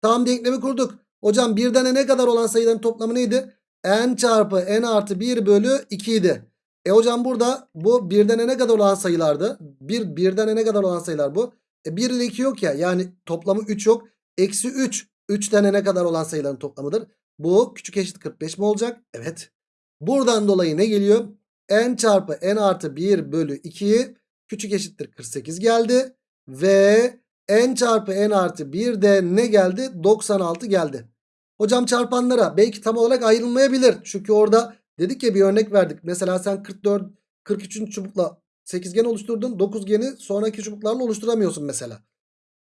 Tam denklemi kurduk. Hocam birden ne kadar olan sayıların toplamı neydi? n çarpı n artı 1 bölü 2 idi. E hocam burada bu birden ne kadar olan sayılardı? Bir, birden ne kadar olan sayılar bu? E 1 ile 2 yok ya yani toplamı 3 yok. Eksi 3 3 tane ne kadar olan sayıların toplamıdır. Bu küçük eşit 45 mi olacak? Evet. Buradan dolayı ne geliyor? n çarpı n artı 1 bölü 2 küçük eşittir 48 geldi. Ve n çarpı n artı 1 de ne geldi? 96 geldi. Hocam çarpanlara belki tam olarak ayrılmayabilir. Çünkü orada dedik ya bir örnek verdik. Mesela sen 44 43. çubukla 8gen oluşturdun. 9geni sonraki çubuklarla oluşturamıyorsun mesela.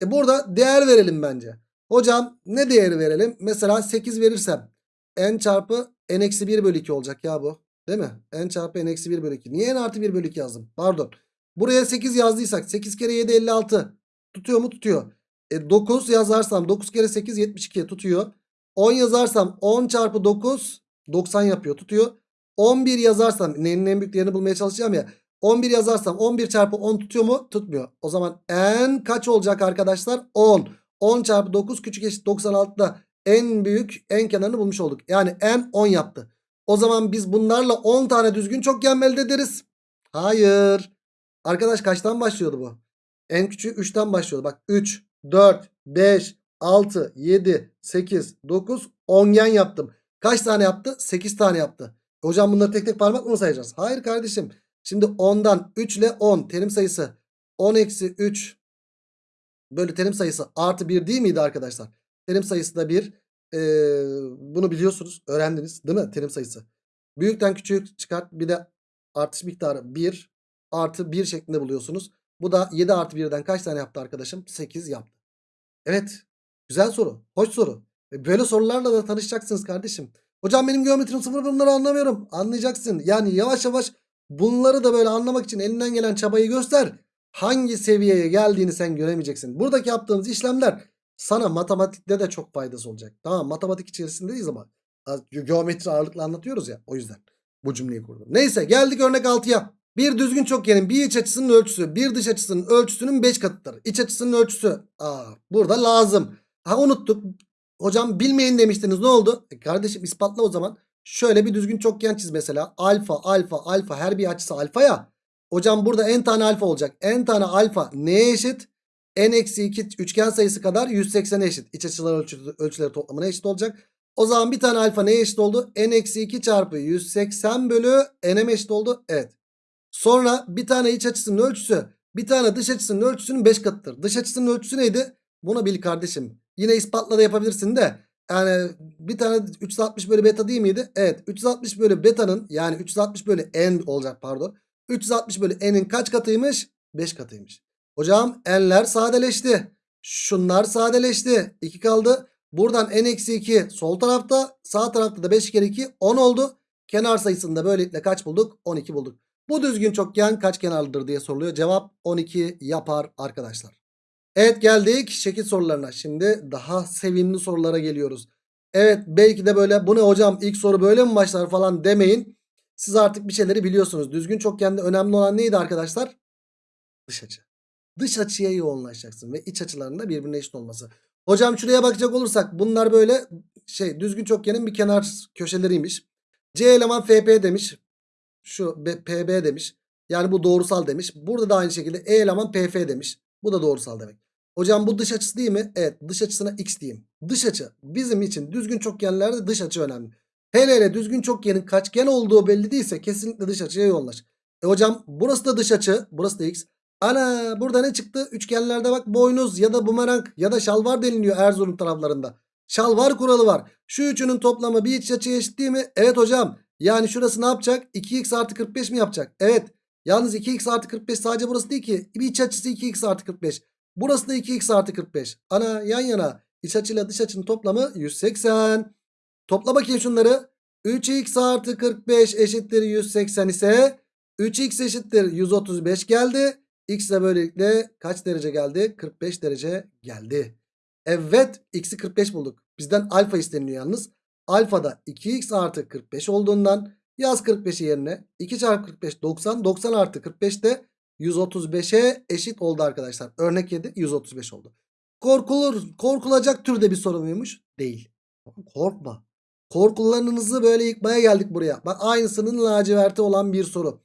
E burada değer verelim bence. Hocam ne değeri verelim? Mesela 8 verirsem n çarpı n eksi 1 bölü 2 olacak ya bu. Değil mi? n çarpı n eksi 1 bölü 2. Niye n artı 1 bölü 2 yazdım? Pardon. Buraya 8 yazdıysak 8 kere 7 56. Tutuyor mu? Tutuyor. E 9 yazarsam 9 kere 8 72 tutuyor. 10 yazarsam 10 çarpı 9 90 yapıyor tutuyor. 11 yazarsam n'nin en büyük değerini bulmaya çalışacağım ya. 11 yazarsam 11 çarpı 10 tutuyor mu? Tutmuyor. O zaman n kaç olacak arkadaşlar? 10. 10 çarpı 9 küçük eşit 96'da en büyük en kenarını bulmuş olduk. Yani n 10 yaptı. O zaman biz bunlarla 10 tane düzgün çokgen elde ederiz. Hayır. Arkadaş kaçtan başlıyordu bu? En küçüğü 3'ten başlıyordu. Bak 3, 4, 5, 6, 7, 8, 9, 10 gen yaptım. Kaç tane yaptı? 8 tane yaptı. Hocam bunları tek tek parmak mı sayacağız? Hayır kardeşim. Şimdi 10'dan 3 ile 10 terim sayısı 10 eksi 3 bölü terim sayısı artı 1 değil miydi arkadaşlar? Terim sayısı da 1. Ee, bunu biliyorsunuz. Öğrendiniz değil mi? Terim sayısı. Büyükten küçük çıkart. Bir de artış miktarı 1 artı 1 şeklinde buluyorsunuz. Bu da 7 artı 1'den kaç tane yaptı arkadaşım? 8 yaptı. Evet. Güzel soru. Hoş soru. Ve böyle sorularla da tanışacaksınız kardeşim. Hocam benim geometrim sıfır bunları anlamıyorum. Anlayacaksın. Yani yavaş yavaş bunları da böyle anlamak için elinden gelen çabayı göster. Hangi seviyeye geldiğini sen göremeyeceksin. Buradaki yaptığımız işlemler sana matematikte de çok faydası olacak. Tamam matematik içerisindeyiz ama geometri ağırlıklı anlatıyoruz ya. O yüzden bu cümleyi kurdum. Neyse geldik örnek 6'ya. Bir düzgün çokgenin bir iç açısının ölçüsü bir dış açısının ölçüsünün 5 katıdır. İç açısının ölçüsü. Aa, burada lazım. Ha unuttuk. Hocam bilmeyin demiştiniz ne oldu? E kardeşim ispatla o zaman. Şöyle bir düzgün çokgen çiz mesela. Alfa alfa alfa her bir açısı alfa ya. Hocam burada n tane alfa olacak. n tane alfa neye eşit? n eksi 2 üçgen sayısı kadar 180'e eşit. İç açılar ölçü, ölçüleri toplamına eşit olacak. O zaman bir tane alfa neye eşit oldu? n eksi 2 çarpı 180 bölü n'e eşit oldu? Evet. Sonra bir tane iç açısının ölçüsü bir tane dış açısının ölçüsünün 5 katıdır. Dış açısının ölçüsü neydi? Bunu bil kardeşim. Yine ispatla da yapabilirsin de. Yani bir tane 360 bölü beta değil miydi? Evet 360 bölü beta'nın yani 360 bölü n olacak pardon. 360 bölü n'in kaç katıymış? 5 katıymış. Hocam n'ler sadeleşti. Şunlar sadeleşti. 2 kaldı. Buradan n eksi 2 sol tarafta sağ tarafta da 5 kere 2 10 oldu. Kenar sayısında böylelikle kaç bulduk? 12 bulduk. Bu düzgün çokgen kaç kenarlıdır diye soruluyor. Cevap 12 yapar arkadaşlar. Evet geldik şekil sorularına. Şimdi daha sevimli sorulara geliyoruz. Evet belki de böyle bu ne hocam ilk soru böyle mi başlar falan demeyin. Siz artık bir şeyleri biliyorsunuz. Düzgün çokgende önemli olan neydi arkadaşlar? Dış açı. Dış açıya yoğunlaşacaksın ve iç açılarında birbirine eşit olması. Hocam şuraya bakacak olursak bunlar böyle şey düzgün çokgenin bir kenar köşeleriymiş. C eleman FP demiş. Şu PB demiş. Yani bu doğrusal demiş. Burada da aynı şekilde E eleman PF demiş. Bu da doğrusal demek. Hocam bu dış açısı değil mi? Evet dış açısına x diyeyim. Dış açı bizim için düzgün çokgenlerde dış açı önemli. Hele hele düzgün çokgenin kaçgen olduğu belli değilse kesinlikle dış açıya yoğunlaş. E hocam burası da dış açı. Burası da x. Ana burada ne çıktı? Üçgenlerde bak boynuz ya da bumerang ya da şalvar deniliyor Erzurum taraflarında. Şalvar kuralı var. Şu üçünün toplamı bir iç açıya eşit değil mi? Evet hocam. Yani şurası ne yapacak? 2x artı 45 mi yapacak? Evet. Yalnız 2x artı 45 sadece burası değil ki. Bir iç açısı 2x artı 45. Burası da 2x artı 45. Ana yan yana iç açıyla dış açının toplamı 180. Topla bakayım şunları. 3x artı 45 eşittir 180 ise 3x eşittir 135 geldi. X de böylelikle kaç derece geldi? 45 derece geldi. Evet x'i 45 bulduk. Bizden alfa isteniliyor yalnız. Alfa da 2x artı 45 olduğundan yaz 45'i yerine 2 çarpı 45 90. 90 artı 45 de 135'e eşit oldu arkadaşlar. Örnek 7 135 oldu. Korkulur, korkulacak türde bir soru muymuş? Değil. Korkma. Korkularınızı böyle yıkmaya geldik buraya. Bak aynısının laciverti olan bir soru.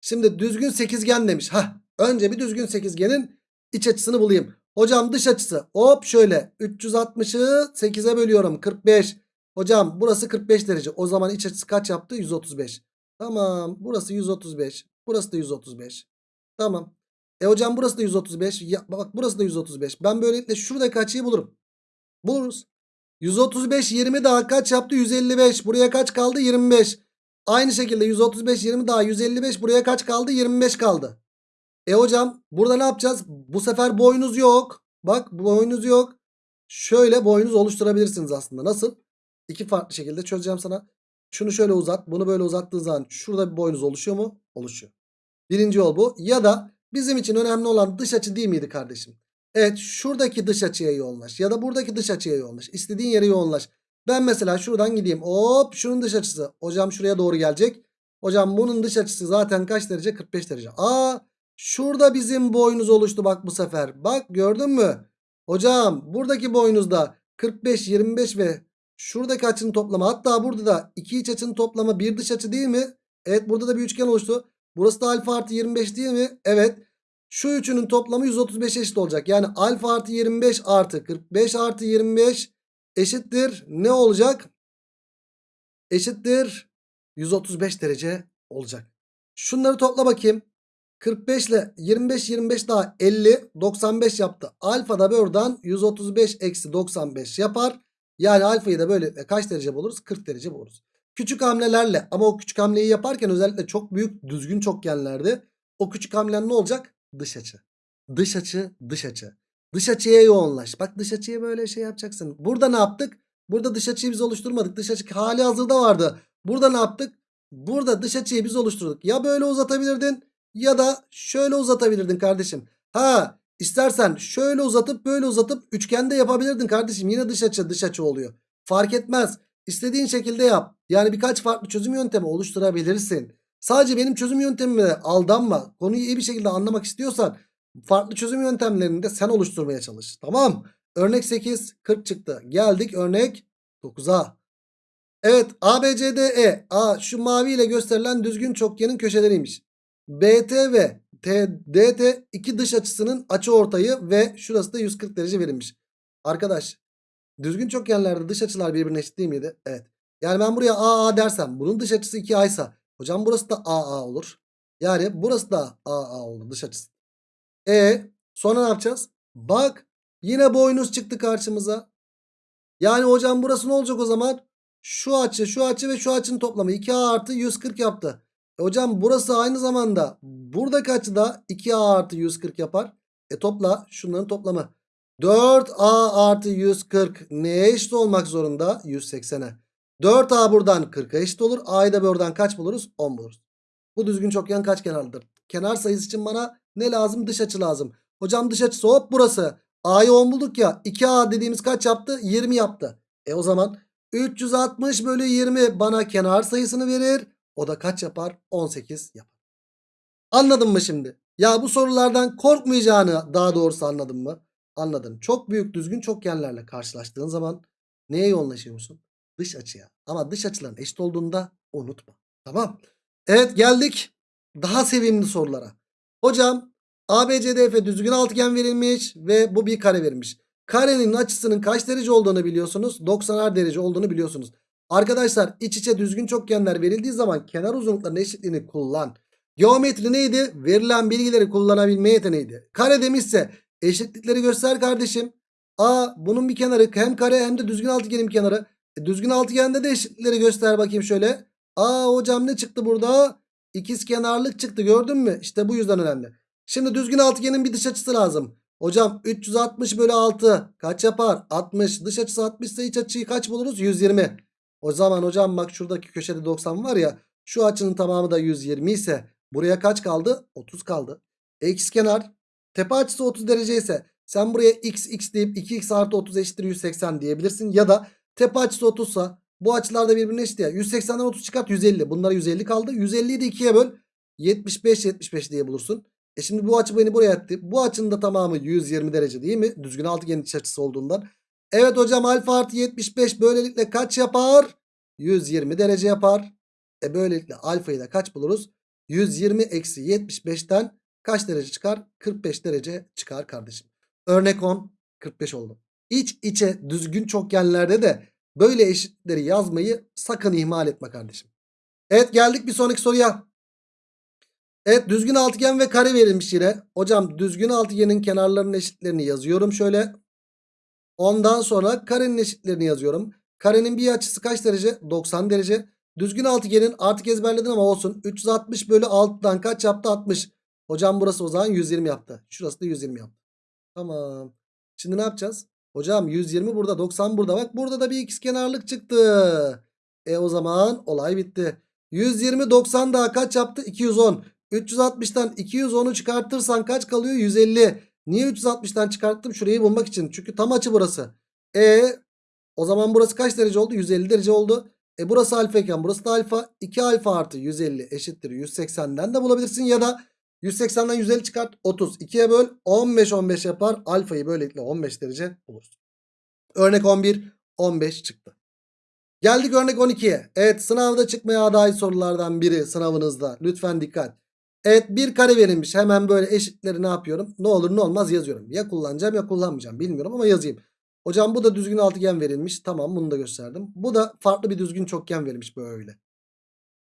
Şimdi düzgün sekizgen demiş. Hah, önce bir düzgün sekizgenin iç açısını bulayım. Hocam dış açısı hop şöyle 360'ı 8'e bölüyorum 45. Hocam burası 45 derece. O zaman iç açısı kaç yaptı? 135. Tamam burası 135. Burası da 135. Tamam. E hocam burası da 135. Ya, bak burası da 135. Ben böylelikle şuradaki açıyı bulurum. Buluruz. 135 20 daha kaç yaptı? 155. Buraya kaç kaldı? 25. Aynı şekilde 135 20 daha 155 buraya kaç kaldı? 25 kaldı. E hocam burada ne yapacağız? Bu sefer boynuz yok. Bak boynuz yok. Şöyle boynuz oluşturabilirsiniz aslında. Nasıl? İki farklı şekilde çözeceğim sana. Şunu şöyle uzat. Bunu böyle uzattığın zaman şurada bir boynuz oluşuyor mu? Oluşuyor. Birinci yol bu. Ya da bizim için önemli olan dış açı değil miydi kardeşim? Evet şuradaki dış açıya yoğunlaş. Ya da buradaki dış açıya yoğunlaş. İstediğin yere yoğunlaş. Ben mesela şuradan gideyim. Hop şunun dış açısı. Hocam şuraya doğru gelecek. Hocam bunun dış açısı zaten kaç derece? 45 derece. Aa şurada bizim boynuz oluştu bak bu sefer. Bak gördün mü? Hocam buradaki boynuzda 45, 25 ve şuradaki açının toplamı. Hatta burada da iki iç açının toplamı bir dış açı değil mi? Evet burada da bir üçgen oluştu. Burası da alfa artı 25 değil mi? Evet. Şu üçünün toplamı 135 eşit olacak. Yani alfa artı 25 artı 45 artı 25 eşittir. Ne olacak? Eşittir 135 derece olacak. Şunları topla bakayım. 45 ile 25 25 daha 50 95 yaptı. Alfa da buradan 135 eksi 95 yapar. Yani alfayı da böyle kaç derece buluruz? 40 derece buluruz. Küçük hamlelerle ama o küçük hamleyi yaparken özellikle çok büyük düzgün çokgenlerde o küçük hamlen ne olacak? Dış açı. Dış açı, dış açı. Dış açıya yoğunlaş. Bak dış açıya böyle şey yapacaksın. Burada ne yaptık? Burada dış açıyı biz oluşturmadık. Dış açı hali hazırda vardı. Burada ne yaptık? Burada dış açıyı biz oluşturduk. Ya böyle uzatabilirdin ya da şöyle uzatabilirdin kardeşim. Ha istersen şöyle uzatıp böyle uzatıp üçgende yapabilirdin kardeşim. Yine dış açı dış açı oluyor. Fark etmez. İstediğin şekilde yap. Yani birkaç farklı çözüm yöntemi oluşturabilirsin. Sadece benim çözüm yöntemime aldanma. Konuyu iyi bir şekilde anlamak istiyorsan farklı çözüm yöntemlerini de sen oluşturmaya çalış. Tamam. Örnek 8 40 çıktı. Geldik örnek 9'a. Evet ABCDE. A şu mavi ile gösterilen düzgün çokgenin köşeleriymiş. BT ve DT iki dış açısının açı ortayı ve şurası da 140 derece verilmiş. Arkadaş düzgün çokgenlerde dış açılar birbirine eşit değil miydi? Evet. Yani ben buraya AA dersem bunun dış açısı 2A ise hocam burası da AA olur. Yani burası da AA olur dış açısı. E sonra ne yapacağız? Bak yine boynuz çıktı karşımıza. Yani hocam burası ne olacak o zaman? Şu açı şu açı ve şu açının toplamı 2A artı 140 yaptı. E hocam burası aynı zamanda buradaki açı da 2A artı 140 yapar. E topla şunların toplamı. 4A artı 140 neye eşit olmak zorunda? 180'e. 4A buradan 40'a eşit olur. A'yı da buradan kaç buluruz? 10 buluruz. Bu düzgün çokgen kaç kenarlıdır? Kenar sayısı için bana ne lazım? Dış açı lazım. Hocam dış açısı hop burası. A'yı 10 bulduk ya. 2A dediğimiz kaç yaptı? 20 yaptı. E o zaman 360 bölü 20 bana kenar sayısını verir. O da kaç yapar? 18 yapar. Anladın mı şimdi? Ya bu sorulardan korkmayacağını daha doğrusu anladın mı? Anladın. Çok büyük düzgün çokgenlerle karşılaştığın zaman neye yoğunlaşıyorsun? Dış açıya. Ama dış açıların eşit olduğunda unutma. Tamam. Evet geldik daha sevimli sorulara. Hocam ABCDF düzgün altıgen verilmiş ve bu bir kare verilmiş. Karenin açısının kaç derece olduğunu biliyorsunuz. 90'ar derece olduğunu biliyorsunuz. Arkadaşlar iç içe düzgün çokgenler verildiği zaman kenar uzunluklarının eşitliğini kullan. Geometri neydi? Verilen bilgileri kullanabilme yeteneğiydi. Kare demişse eşitlikleri göster kardeşim. A bunun bir kenarı hem kare hem de düzgün altıgenin kenarı. E, düzgün altıgende de eşitlikleri göster bakayım şöyle. Aa hocam ne çıktı burada? İkiz kenarlık çıktı gördün mü? İşte bu yüzden önemli. Şimdi düzgün altıgenin bir dış açısı lazım. Hocam 360 bölü 6 kaç yapar? 60. Dış açısı 60 ise iç açıyı kaç buluruz? 120. O zaman hocam bak şuradaki köşede 90 var ya. Şu açının tamamı da 120 ise buraya kaç kaldı? 30 kaldı. X kenar tepe açısı 30 derece ise sen buraya x x deyip 2x artı 30 eşittir 180 diyebilirsin. Ya da tepe açısı 30 ise bu açılar da birbirine eşit ya. 180'den 30 çıkart 150. Bunlara 150 kaldı. 150'yi de 2'ye böl. 75 75 diye bulursun. E şimdi bu açı beni buraya etti. Bu açının da tamamı 120 derece değil mi? Düzgün altıgenin iç açısı olduğundan. Evet hocam alfa artı 75 böylelikle kaç yapar? 120 derece yapar. E böylelikle alfayı da kaç buluruz? 120 eksi 75'ten kaç derece çıkar? 45 derece çıkar kardeşim. Örnek 10 45 oldu. İç içe düzgün çokgenlerde de böyle eşitleri yazmayı sakın ihmal etme kardeşim. Evet geldik bir sonraki soruya. Evet düzgün altıgen ve kare verilmiş yine. Hocam düzgün altıgenin kenarlarının eşitlerini yazıyorum şöyle. Ondan sonra karenin eşitlerini yazıyorum. Karenin bir açısı kaç derece? 90 derece. Düzgün altıgenin artık ezberledin ama olsun. 360 bölü 6'dan kaç yaptı? 60. Hocam burası o zaman 120 yaptı. Şurası da 120 yaptı. Tamam. Şimdi ne yapacağız? Hocam 120 burada 90 burada. Bak burada da bir ikizkenarlık çıktı. E o zaman olay bitti. 120 90 daha kaç yaptı? 210. 360'tan 210'u çıkartırsan kaç kalıyor? 150. Niye 360'tan çıkarttım? Şurayı bulmak için. Çünkü tam açı burası. E o zaman burası kaç derece oldu? 150 derece oldu. E burası alfa iken burası da alfa. 2 alfa artı 150 eşittir 180'den de bulabilirsin. Ya da 180'den 150 çıkart 30. 2'ye böl 15 15 yapar. Alfayı böylelikle 15 derece bulursun. Örnek 11 15 çıktı. Geldik örnek 12'ye. Evet sınavda çıkmaya aday sorulardan biri sınavınızda. Lütfen dikkat. Evet bir kare verilmiş. Hemen böyle eşitleri ne yapıyorum? Ne olur ne olmaz yazıyorum. Ya kullanacağım ya kullanmayacağım. Bilmiyorum ama yazayım. Hocam bu da düzgün altıgen verilmiş. Tamam bunu da gösterdim. Bu da farklı bir düzgün çokgen verilmiş böyle.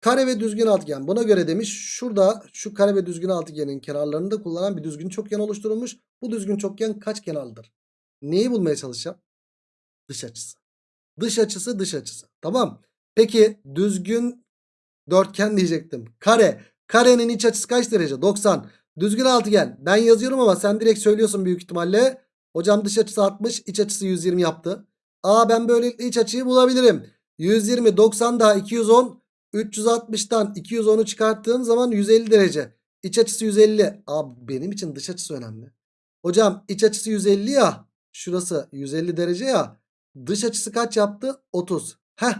Kare ve düzgün altıgen. Buna göre demiş şurada şu kare ve düzgün altıgenin kenarlarında kullanan bir düzgün çokgen oluşturulmuş. Bu düzgün çokgen kaç kenarlıdır? Neyi bulmaya çalışacağım? Dış açısı. Dış açısı dış açısı. Tamam. Peki düzgün dörtgen diyecektim. Kare. Karenin iç açısı kaç derece? 90. Düzgün altıgen. Ben yazıyorum ama sen direkt söylüyorsun büyük ihtimalle. Hocam dış açısı 60, iç açısı 120 yaptı. Aa ben böylelikle iç açıyı bulabilirim. 120, 90 daha 210. 360'tan 210'u çıkarttığım zaman 150 derece. İç açısı 150. Abi benim için dış açısı önemli. Hocam iç açısı 150 ya. Şurası 150 derece ya. Dış açısı kaç yaptı? 30. Heh.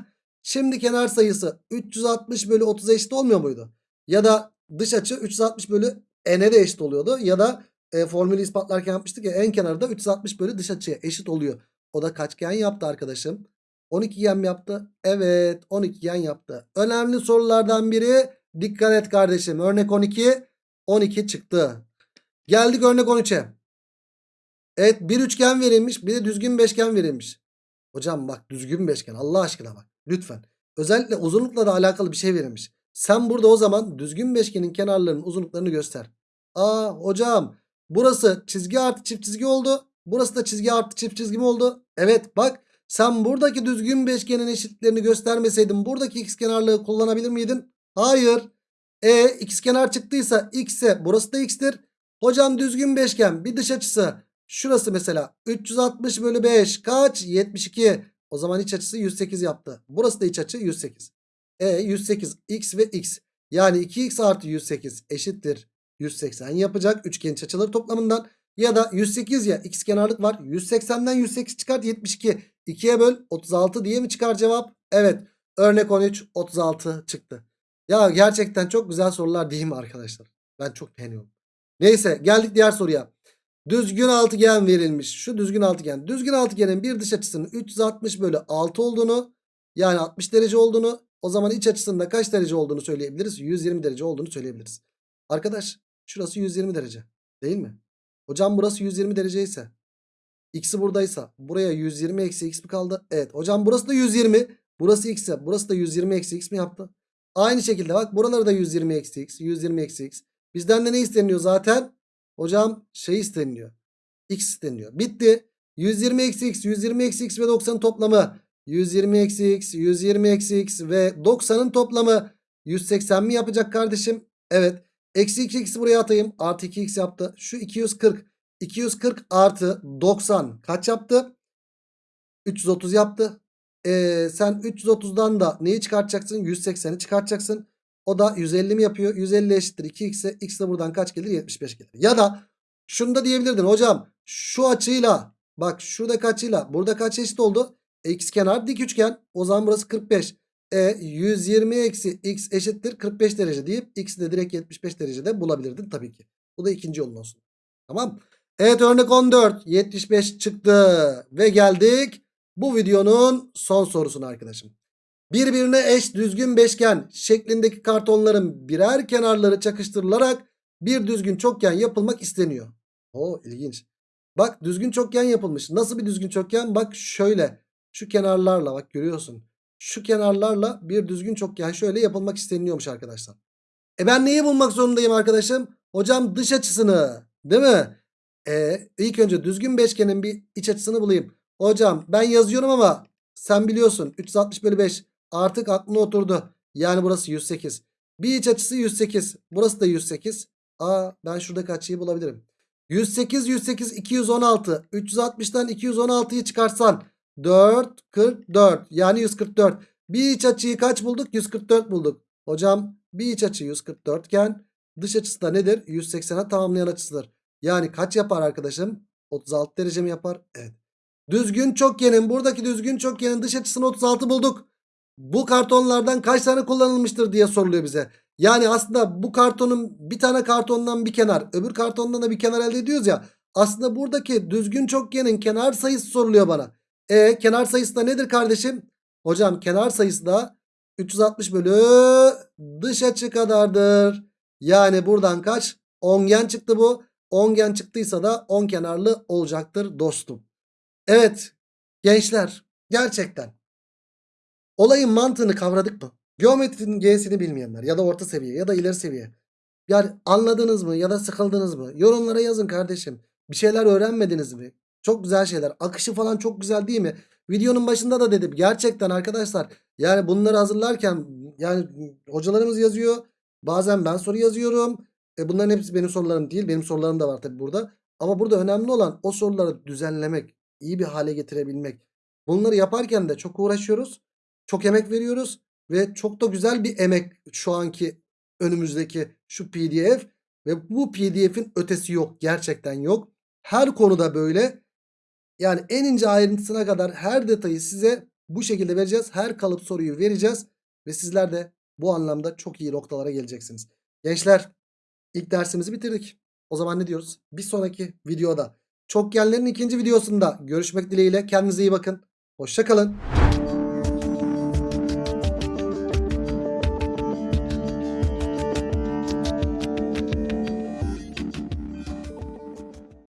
Şimdi kenar sayısı 360 bölü 30 eşit olmuyor muydu? Ya da dış açı 360 bölü n'e de eşit oluyordu. Ya da e, formülü ispatlarken yapmıştık ya en kenarda 360 bölü dış açıya eşit oluyor. O da kaçgen yaptı arkadaşım? 12 gen yaptı? Evet 12 gen yaptı. Önemli sorulardan biri dikkat et kardeşim. Örnek 12 12 çıktı. Geldik örnek 13'e. Evet bir üçgen verilmiş bir de düzgün beşgen verilmiş. Hocam bak düzgün beşgen Allah aşkına bak lütfen. Özellikle uzunlukla da alakalı bir şey verilmiş. Sen burada o zaman düzgün beşgenin kenarlarının uzunluklarını göster. Aa hocam burası çizgi artı çift çizgi oldu. Burası da çizgi artı çift çizgi mi oldu? Evet bak sen buradaki düzgün beşgenin eşitlerini göstermeseydin buradaki x kenarlığı kullanabilir miydin? Hayır. E ikizkenar çıktıysa x ise burası da x'tir. Hocam düzgün beşgen bir dış açısı. Şurası mesela 360 bölü 5 kaç? 72. O zaman iç açısı 108 yaptı. Burası da iç açı 108. E 108 x ve x. Yani 2x artı 108 eşittir 180 yapacak. Üçgen iç açıları toplamından. Ya da 108 ya x kenarlık var. 180'den 108 çıkart 72. 2'ye böl 36 diye mi çıkar cevap? Evet. Örnek 13 36 çıktı. Ya gerçekten çok güzel sorular değil mi arkadaşlar? Ben çok beğeniyorum. Neyse geldik diğer soruya. Düzgün altıgen verilmiş. Şu düzgün altıgen. Düzgün altıgenin bir dış açısının 360 bölü 6 olduğunu yani 60 derece olduğunu o zaman iç açısında kaç derece olduğunu söyleyebiliriz? 120 derece olduğunu söyleyebiliriz. Arkadaş şurası 120 derece değil mi? Hocam burası 120 derece ise x'i buradaysa buraya 120 eksi x mi kaldı? Evet hocam burası da 120. Burası x ise burası da 120 eksi x mi yaptı? Aynı şekilde bak buraları da 120 eksi x 120 eksi x. Bizden de ne isteniyor zaten? Hocam şey isteniyor. X isteniyor. Bitti. 120 eksi x 120 eksi x ve 90'ın toplamı 120 eksi x 120 eksi x ve 90'ın toplamı 180 mi yapacak kardeşim? Evet. Eksi 2 x'i buraya atayım. Artı 2 x yaptı. Şu 240. 240 artı 90 kaç yaptı? 330 yaptı. Ee, sen 330'dan da neyi çıkartacaksın? 180'i çıkartacaksın. O da 150 mi yapıyor? 150 eşittir 2x'e. X de buradan kaç gelir? 75 gelir. Ya da şunu da diyebilirdin hocam. Şu açıyla bak şuradaki açıyla burada kaç eşit oldu? X kenar dik üçgen. O zaman burası 45. E 120 eksi x eşittir 45 derece deyip x'i de direkt 75 derecede bulabilirdin tabii ki. Bu da ikinci yolun olsun. Tamam. Evet örnek 14. 75 çıktı. Ve geldik bu videonun son sorusuna arkadaşım. Birbirine eş düzgün beşgen şeklindeki kartonların birer kenarları çakıştırılarak bir düzgün çokgen yapılmak isteniyor. O ilginç. Bak düzgün çokgen yapılmış. Nasıl bir düzgün çokgen? Bak şöyle. Şu kenarlarla bak görüyorsun. Şu kenarlarla bir düzgün çokgen şöyle yapılmak isteniyormuş arkadaşlar. E ben neyi bulmak zorundayım arkadaşım? Hocam dış açısını. Değil mi? E ilk önce düzgün beşgenin bir iç açısını bulayım. Hocam ben yazıyorum ama sen biliyorsun 360 bölü 5 artık aklına oturdu. Yani burası 108. Bir iç açısı 108. Burası da 108. Aa ben şuradaki açıyı bulabilirim. 108 108 216. 360'tan 216'yı çıkarsan 4 44 yani 144. Bir iç açıyı kaç bulduk? 144 bulduk. Hocam bir iç açı 144 iken dış açısı da nedir? 180'e tamamlayan açısıdır. Yani kaç yapar arkadaşım? 36 derece mi yapar? Evet. Düzgün çokgenin buradaki düzgün çokgenin dış açısını 36 bulduk. Bu kartonlardan kaç tane kullanılmıştır diye soruluyor bize. Yani aslında bu kartonun bir tane kartondan bir kenar öbür kartondan da bir kenar elde ediyoruz ya. Aslında buradaki düzgün çokgenin kenar sayısı soruluyor bana. E kenar sayısı da nedir kardeşim? Hocam kenar sayısı da 360 bölü dış açı kadardır. Yani buradan kaç? Ongen çıktı bu. Ongen çıktıysa da on kenarlı olacaktır dostum. Evet gençler gerçekten olayın mantığını kavradık mı? Geometrinin G'sini bilmeyenler ya da orta seviye ya da ileri seviye. Yani anladınız mı ya da sıkıldınız mı? Yorumlara yazın kardeşim. Bir şeyler öğrenmediniz mi? Çok güzel şeyler. Akışı falan çok güzel değil mi? Videonun başında da dedim. Gerçekten arkadaşlar yani bunları hazırlarken yani hocalarımız yazıyor. Bazen ben soru yazıyorum. E bunların hepsi benim sorularım değil. Benim sorularım da var tabi burada. Ama burada önemli olan o soruları düzenlemek, iyi bir hale getirebilmek. Bunları yaparken de çok uğraşıyoruz. Çok emek veriyoruz ve çok da güzel bir emek şu anki önümüzdeki şu pdf ve bu pdf'in ötesi yok gerçekten yok. Her konuda böyle yani en ince ayrıntısına kadar her detayı size bu şekilde vereceğiz. Her kalıp soruyu vereceğiz ve sizler de bu anlamda çok iyi noktalara geleceksiniz. Gençler ilk dersimizi bitirdik. O zaman ne diyoruz? Bir sonraki videoda çokgenlerin ikinci videosunda görüşmek dileğiyle kendinize iyi bakın. Hoşçakalın.